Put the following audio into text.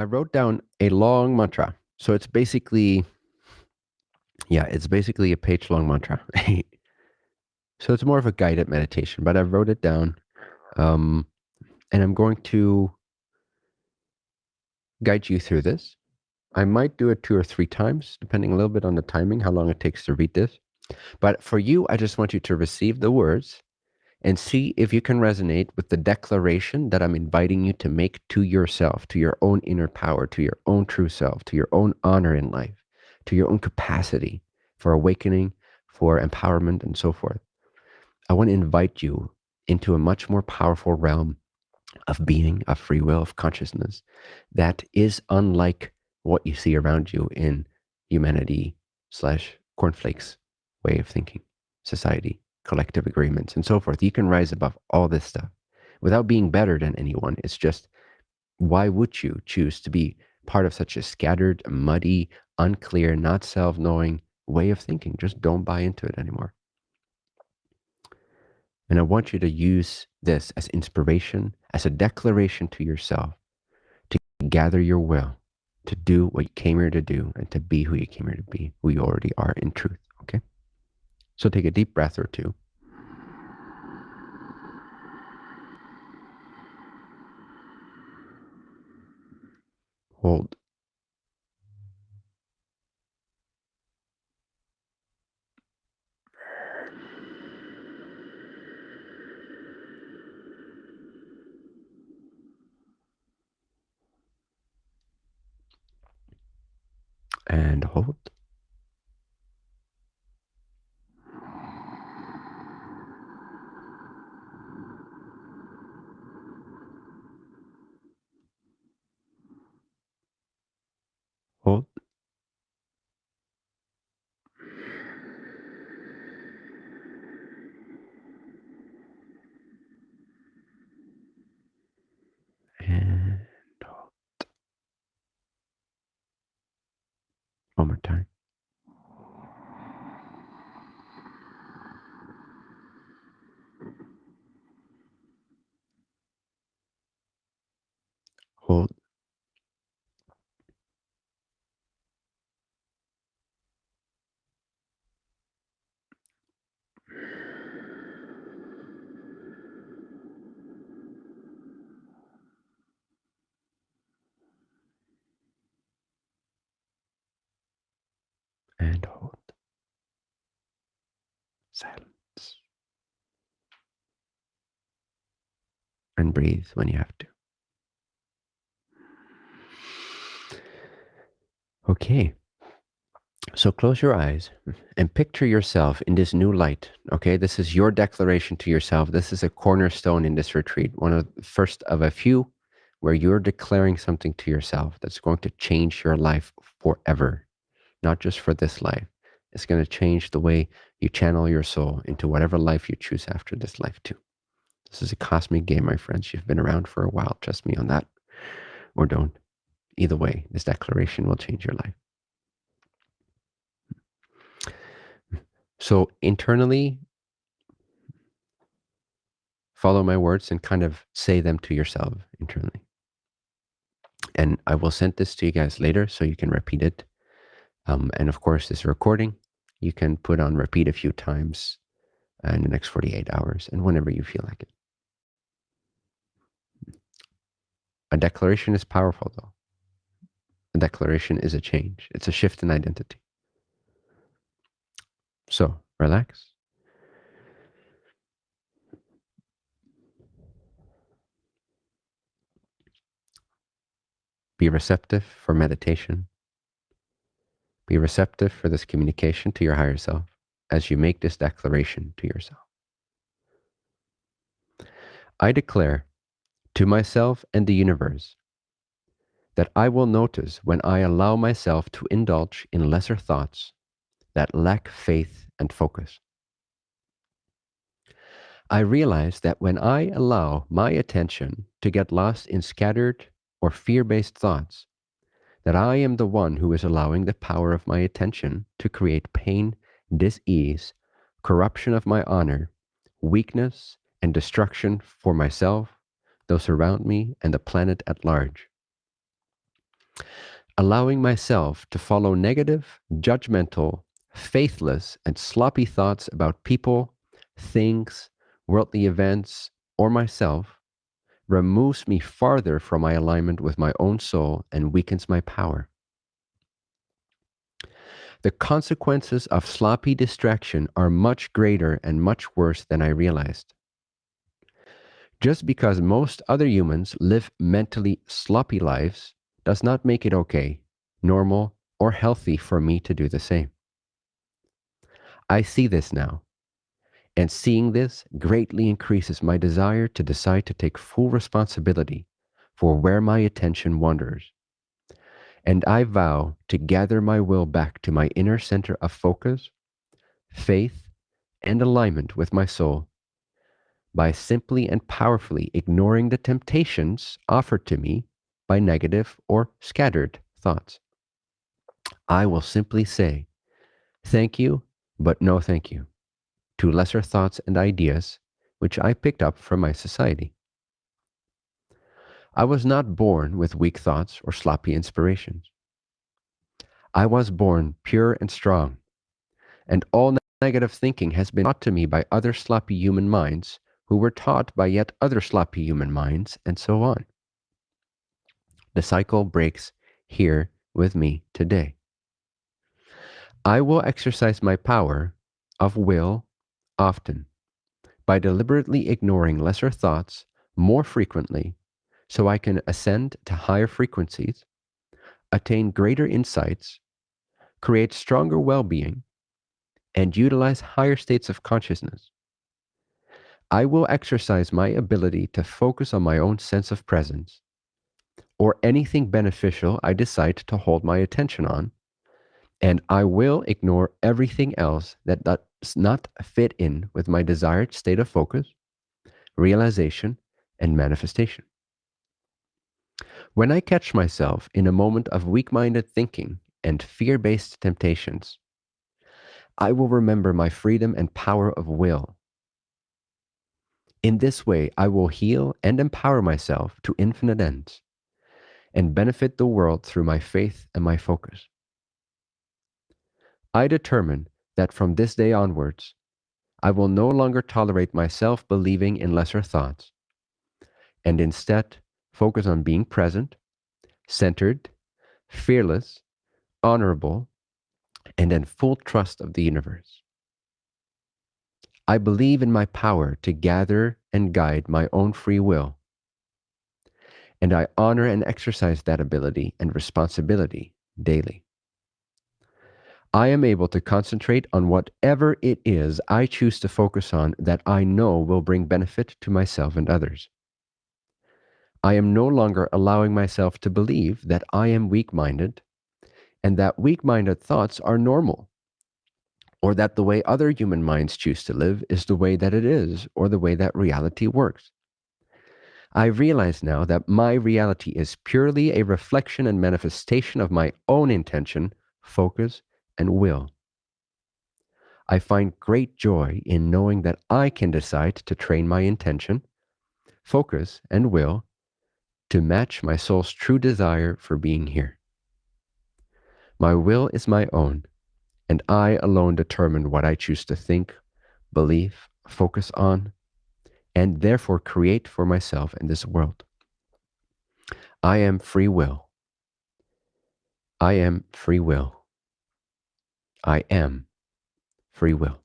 I wrote down a long mantra. So it's basically, yeah, it's basically a page long mantra. so it's more of a guided meditation, but I wrote it down. Um, and I'm going to guide you through this. I might do it two or three times, depending a little bit on the timing, how long it takes to read this. But for you, I just want you to receive the words and see if you can resonate with the declaration that I'm inviting you to make to yourself, to your own inner power, to your own true self, to your own honor in life, to your own capacity for awakening, for empowerment, and so forth. I want to invite you into a much more powerful realm of being, of free will, of consciousness that is unlike what you see around you in humanity slash cornflakes way of thinking, society, collective agreements, and so forth. You can rise above all this stuff without being better than anyone. It's just, why would you choose to be part of such a scattered, muddy, unclear, not self knowing way of thinking? Just don't buy into it anymore. And I want you to use this as inspiration, as a declaration to yourself to gather your will, to do what you came here to do, and to be who you came here to be, who you already are in truth. Okay? So take a deep breath or two. Hold. And hold. One more time. Hold. And hold. Silence. And breathe when you have to. Okay. So close your eyes and picture yourself in this new light. Okay. This is your declaration to yourself. This is a cornerstone in this retreat, one of the first of a few where you're declaring something to yourself that's going to change your life forever not just for this life. It's going to change the way you channel your soul into whatever life you choose after this life, too. This is a cosmic game, my friends. You've been around for a while. Trust me on that. Or don't. Either way, this declaration will change your life. So, internally, follow my words and kind of say them to yourself internally. And I will send this to you guys later so you can repeat it um, and of course, this recording you can put on repeat a few times in the next 48 hours and whenever you feel like it. A declaration is powerful, though. A declaration is a change, it's a shift in identity. So, relax. Be receptive for meditation. Be receptive for this communication to your higher self as you make this declaration to yourself. I declare to myself and the universe that I will notice when I allow myself to indulge in lesser thoughts that lack faith and focus. I realize that when I allow my attention to get lost in scattered or fear based thoughts, that I am the one who is allowing the power of my attention to create pain, dis-ease, corruption of my honor, weakness, and destruction for myself, those around me, and the planet at large. allowing myself to follow negative, judgmental, faithless, and sloppy thoughts about people, things, worldly events, or myself removes me farther from my alignment with my own soul and weakens my power. The consequences of sloppy distraction are much greater and much worse than I realized. Just because most other humans live mentally sloppy lives does not make it okay, normal, or healthy for me to do the same. I see this now, and seeing this greatly increases my desire to decide to take full responsibility for where my attention wanders and I vow to gather my will back to my inner center of focus, faith, and alignment with my soul by simply and powerfully ignoring the temptations offered to me by negative or scattered thoughts. I will simply say, Thank you, but no thank you, to lesser thoughts and ideas which I picked up from my society. I was not born with weak thoughts or sloppy inspirations. I was born pure and strong, and all negative thinking has been taught to me by other sloppy human minds who were taught by yet other sloppy human minds, and so on. The cycle breaks here with me today. I will exercise my power of will often by deliberately ignoring lesser thoughts more frequently so I can ascend to higher frequencies, attain greater insights, create stronger well being, and utilize higher states of consciousness. I will exercise my ability to focus on my own sense of presence or anything beneficial I decide to hold my attention on, and I will ignore everything else that does not fit in with my desired state of focus, realization, and manifestation. When I catch myself in a moment of weak minded thinking and fear based temptations, I will remember my freedom and power of will. In this way, I will heal and empower myself to infinite ends and benefit the world through my faith and my focus. I determine that from this day onwards, I will no longer tolerate myself believing in lesser thoughts, and instead focus on being present, centered, fearless, honorable, and in full trust of the universe. I believe in my power to gather and guide my own free will, and I honor and exercise that ability and responsibility daily. I am able to concentrate on whatever it is I choose to focus on that I know will bring benefit to myself and others. I am no longer allowing myself to believe that I am weak minded and that weak minded thoughts are normal, or that the way other human minds choose to live is the way that it is, or the way that reality works. I realize now that my reality is purely a reflection and manifestation of my own intention, focus, and will. I find great joy in knowing that I can decide to train my intention, focus, and will to match my soul's true desire for being here. My will is my own, and I alone determine what I choose to think, believe, focus on, and therefore create for myself in this world. I am free will. I am free will. I am free will.